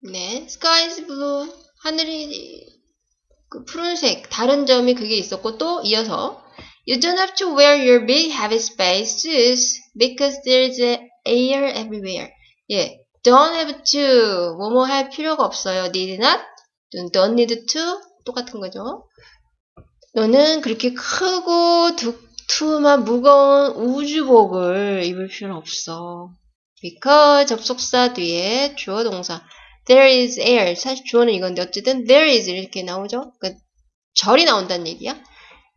네, sky is blue. 하늘이 그 푸른색. 다른 점이 그게 있었고 또 이어서 You don't have to wear your big heavy space suits because there's air everywhere. 예, don't have to 뭐뭐 할 필요가 없어요. need not, don't need to 똑같은 거죠. 너는 그렇게 크고 두툼한 무거운 우주복을 입을 필요는 없어. because 접속사 뒤에 주어 동사 there is air 사실 주어는 이건데 어쨌든 there is 이렇게 나오죠. 그러니까 절이 나온다는 얘기야.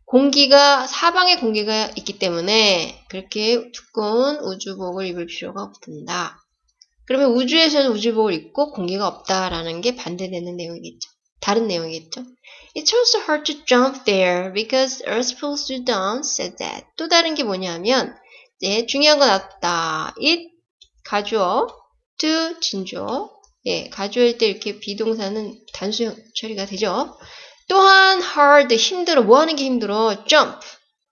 공기가 사방에 공기가 있기 때문에 그렇게 두꺼운 우주복을 입을 필요가 없단다. 그러면 우주에서는 우주복을 입고 공기가 없다라는 게 반대되는 내용이겠죠. 다른 내용이겠죠. It's also hard to jump there because Earth pulls you down, said that. 또 다른 게 뭐냐면 이제 중요한 건 왔다. It 가주어, to 진주어. 예, 가주어일 때 이렇게 비동사는 단수 처리가 되죠. 또한 hard 힘들어 뭐 하는 게 힘들어? jump.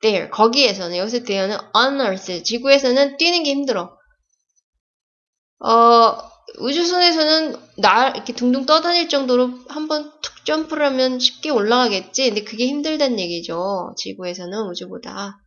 there. 거기에서는 여기서 there는 on earth 지구에서는 뛰는 게 힘들어. 어 우주선에서는 날 이렇게 둥둥 떠다닐 정도로 한번 툭 점프를 하면 쉽게 올라가겠지? 근데 그게 힘들다는 얘기죠. 지구에서는 우주보다.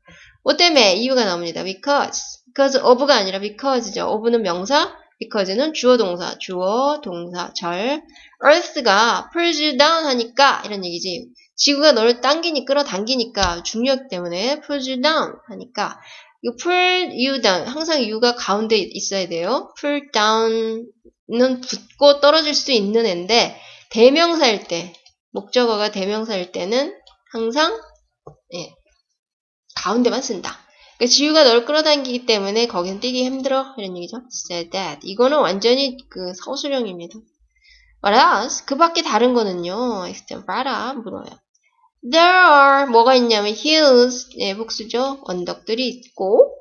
뭐 때문에 이유가 나옵니다. because. because of가 아니라 because죠. of는 명사 because는 주어 동사 주어 동사 절 Earth가 pulls you down 하니까 이런 얘기지. 지구가 너를 당기니 끌어당기니까 중력 때문에 pulls you down 하니까 이 pull you down 항상 you가 가운데 있어야 돼요. pull down은 붙고 떨어질 수 있는 앤데 대명사일 때 목적어가 대명사일 때는 항상 예, 가운데만 쓴다. 그러니까 지구가 널 끌어당기기 때문에 거긴 뛰기 힘들어 이런 얘기죠. said that 이거는 완전히 그 서술형입니다. What else? 그 밖에 다른 거는요. extemporada 물어요. There are 뭐가 있냐면 hills 예, 복수죠. 언덕들이 있고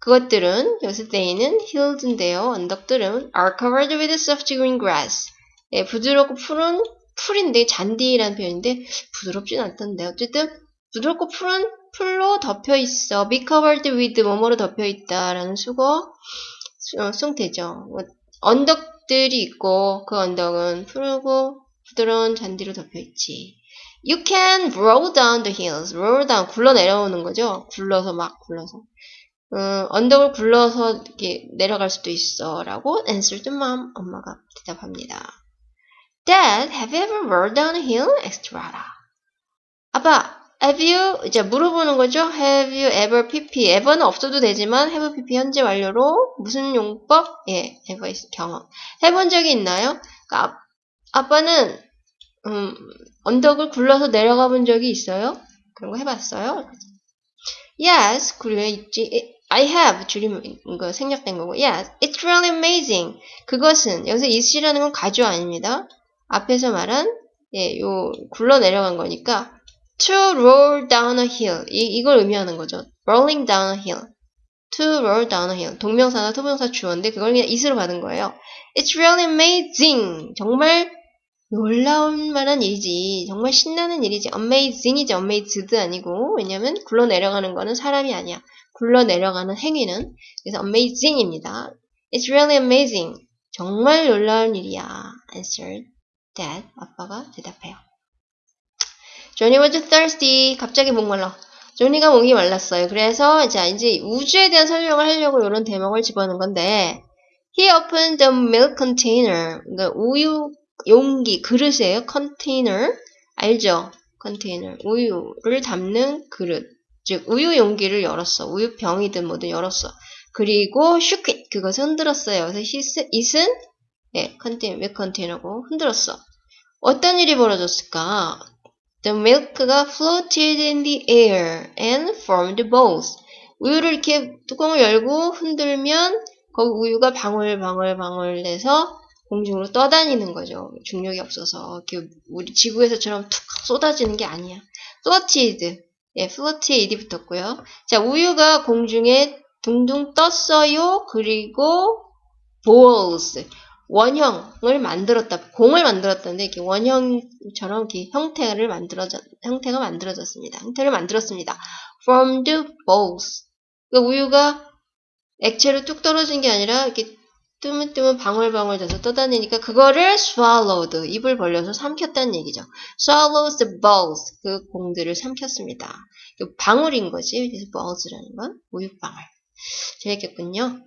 그것들은 여기서 they는 hills인데요. 언덕들은 are covered with soft green grass. 예, 부드럽고 푸른 풀인데 잔디라는 표현인데 부드럽진 않던데 어쨌든 부드럽고 푸른 풀로 덮여 있어. be covered with 뭐뭐로 덮여 있다라는 수거 어, 승태죠. 언덕 들이 있고 그 언덕은 푸르고 부드러운 잔디로 덮여 있지. You can roll down the hills. roll down 굴러 내려오는 거죠. 굴러서 막 굴러서. 어, 언덕을 굴러서 이렇게 내려갈 수도 있어라고 answered mom 엄마가 대답합니다. Dad, have you ever rolled down a hill? Rada. 아빠, have you 이제 물어보는 거죠. Have you ever pp? ever는 없어도 되지만 have pp 현재 완료로 무슨 용법? 예, ever 경험. 해본 적이 있나요? 그러니까 아, 빠는 음, 언덕을 굴러서 내려가 본 적이 있어요? 그런 거 해봤어요? Yes, 굴려 있지. I have 줄임 거 생략된 거고. Yes, it's really amazing. 그것은 여기서 is이라는 건 가주 아닙니다. 앞에서 말한 예, 요 굴러 내려간 거니까 to roll down a hill. 이, 이걸 의미하는 거죠. rolling down a hill. to roll down a hill. 동명사나 토명사 주어인데 그걸 그냥 is로 받은 거예요. It's really amazing. 정말 놀라운 만한 일이지. 정말 신나는 일이지. amazing이지. amazed 아니고. 왜냐면 굴러 내려가는 거는 사람이 아니야. 굴러 내려가는 행위는. 그래서 amazing입니다. It's really amazing. 정말 놀라운 일이야. answered dad. 아빠가 대답해요. 조니 was thirsty. 갑자기 목말라. 조니가 목이 말랐어요. 그래서 자 이제 우주에 대한 설명을 하려고 이런 대목을 집어넣은 건데 He opened the milk container. 그러니까 우유 용기 그릇이에요. container 알죠? container 우유를 담는 그릇. 즉 우유 용기를 열었어. 우유 병이든 뭐든 열었어. 그리고 it. 그것을 흔들었어요. 그래서 it은 예, 컨테이너, 밀 컨테이너고 흔들었어. 어떤 일이 벌어졌을까? The milk가 floated in the air and formed balls. 우유를 이렇게 뚜껑을 열고 흔들면 거기 우유가 방울방울방울 내서 공중으로 떠다니는 거죠. 중력이 없어서 이렇게 우리 지구에서처럼 툭 쏟아지는 게 아니야. floated, 예, floated 붙었고요. 자, 우유가 공중에 둥둥 떴어요. 그리고 balls, 원형을 만들었다, 공을 만들었다는데 이렇게 원형처럼 이렇게 형태를 만들어졌, 형태가 만들어졌습니다. 형태를 만들었습니다. The balls. 그 우유가 액체로 뚝 떨어진 게 아니라 이렇게 뜨문뜨문 방울방울 져서 떠다니니까 그거를 swallowed 입을 벌려서 삼켰다는 얘기죠. swallows the balls 그 공들을 삼켰습니다. 이 방울인 거지. 그래서 balls라는 건 우유방울. 재밌겠군요.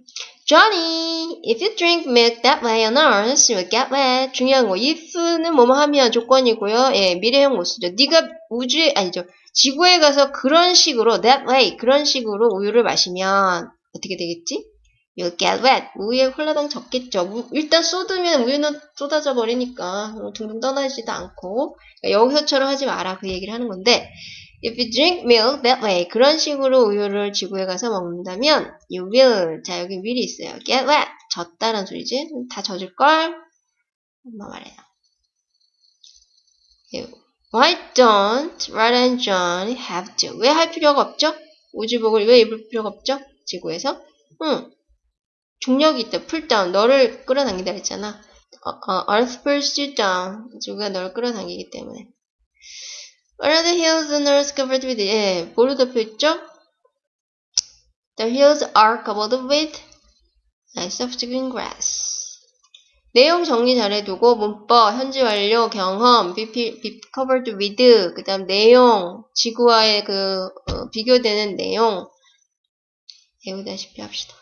Johnny, if you drink milk that way on Earth, you'll get wet. 중요한 거, if는 뭐뭐 하면 조건이고요. 예, 미래형 모수죠. 네가 우주에 아니죠. 지구에 가서 그런 식으로 that way 그런 식으로 우유를 마시면 어떻게 되겠지? You'll get wet. 우유에 홀라당 젖겠죠. 우- 일단 쏟으면 우유는 쏟아져 버리니까 둥둥 떠나지도 않고 그러니까 여기서처럼 하지 마라 그 얘기를 하는 건데 If you drink milk that way 그런 식으로 우유를 지구에 가서 먹는다면 you will 자 여기 will이 있어요. get wet 젖다란 소리지 다 젖을 걸 엄마 말해요. Why don't Red and John have to? 왜 할 필요가 없죠? 우주복을 왜 입을 필요가 없죠? 지구에서? 응. 중력이 있다. pull down. 너를 끌어당긴다 했잖아. 어, 어, Earth pulls you down. 지구가 너를 끌어당기기 때문에. What are the hills on Earth covered with? 예, 뭐로 덮여 있죠? The hills are covered with soft green grass. 내용 정리 잘해두고 문법, 현지 완료, 경험, be, be, covered with, 그 다음 내용, 지구와의 그 어, 비교되는 내용 외우다시피 합시다.